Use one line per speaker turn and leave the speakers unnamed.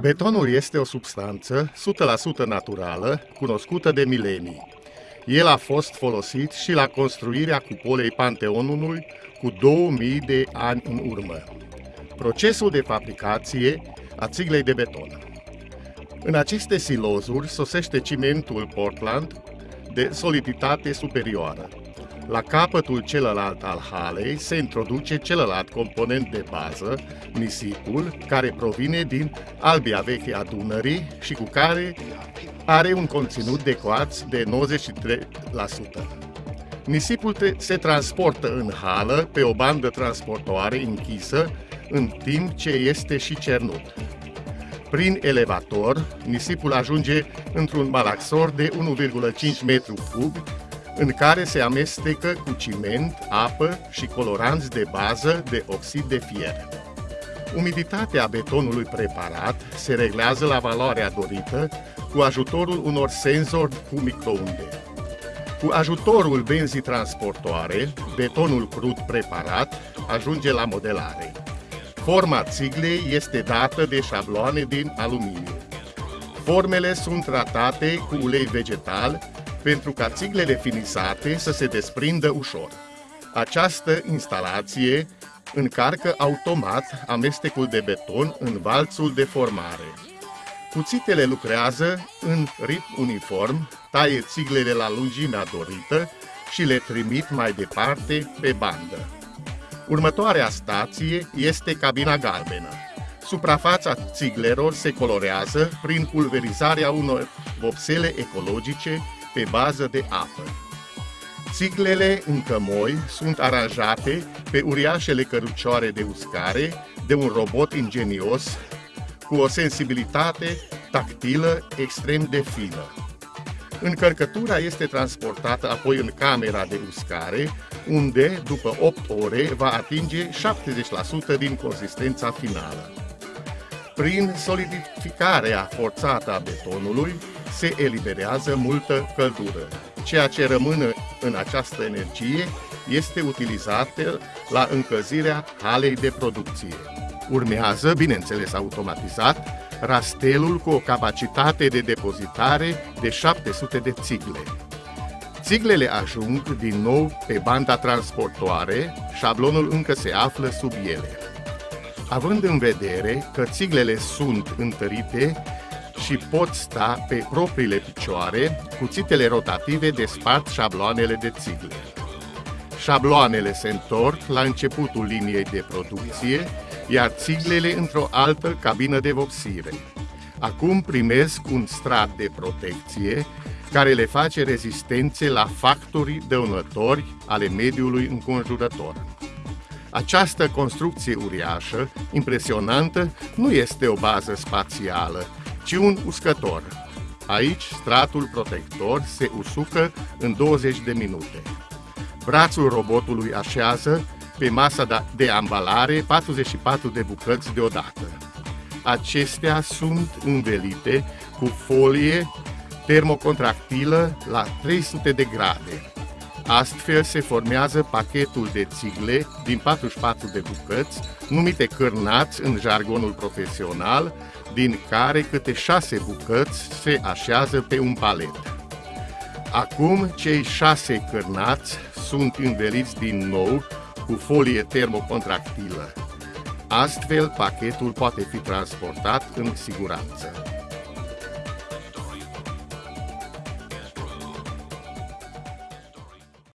Betonul este o substanță 100% naturală, cunoscută de milenii. El a fost folosit și la construirea cupolei Panteonului cu 2000 de ani în urmă. Procesul de fabricație a țiglei de beton. În aceste silozuri sosește cimentul Portland de soliditate superioară. La capătul celălalt al halei se introduce celălalt component de bază, nisipul, care provine din albia veche a Dunării și cu care are un conținut de coați de 93%. Nisipul se transportă în hală pe o bandă transportoare închisă, în timp ce este și cernut. Prin elevator, nisipul ajunge într-un malaxor de 1,5 m3 în care se amestecă cu ciment, apă și coloranți de bază de oxid de fier. Umiditatea betonului preparat se reglează la valoarea dorită cu ajutorul unor senzori cu microunde. Cu ajutorul benzii transportoare, betonul crud preparat ajunge la modelare. Forma țiglei este dată de șabloane din aluminiu. Formele sunt tratate cu ulei vegetal pentru ca țiglele finisate să se desprindă ușor. Această instalație încarcă automat amestecul de beton în valțul de formare. Cuțitele lucrează în ritm uniform, taie țiglele la lungimea dorită și le trimit mai departe pe bandă. Următoarea stație este cabina galbenă. Suprafața țiglerilor se colorează prin pulverizarea unor vopsele ecologice pe bază de apă. Țiglele încă moi sunt aranjate pe uriașele cărucioare de uscare de un robot ingenios cu o sensibilitate tactilă extrem de fină. Încărcătura este transportată apoi în camera de uscare, unde, după 8 ore, va atinge 70% din consistența finală. Prin solidificarea forțată a betonului, se eliberează multă căldură. Ceea ce rămâne în această energie este utilizată la încălzirea halei de producție. Urmează, bineînțeles automatizat, rastelul cu o capacitate de depozitare de 700 de țigle. Țiglele ajung din nou pe banda transportoare, șablonul încă se află sub ele. Având în vedere că țiglele sunt întărite și pot sta pe propriile picioare, cuțitele rotative despart șabloanele de țigle. Șabloanele se întorc la începutul liniei de producție, iar țiglele într-o altă cabină de vopsire. Acum primesc un strat de protecție care le face rezistențe la factorii dăunători ale mediului înconjurător. Această construcție uriașă, impresionantă, nu este o bază spațială, ci un uscător. Aici, stratul protector se usucă în 20 de minute. Brațul robotului așează pe masa de ambalare 44 de bucăți deodată. Acestea sunt învelite cu folie termocontractilă la 300 de grade. Astfel se formează pachetul de țigle din 44 de bucăți, numite cârnați în jargonul profesional, din care câte șase bucăți se așează pe un palet. Acum, cei șase cârnați sunt înveliți din nou cu folie termocontractilă. Astfel, pachetul poate fi transportat în siguranță.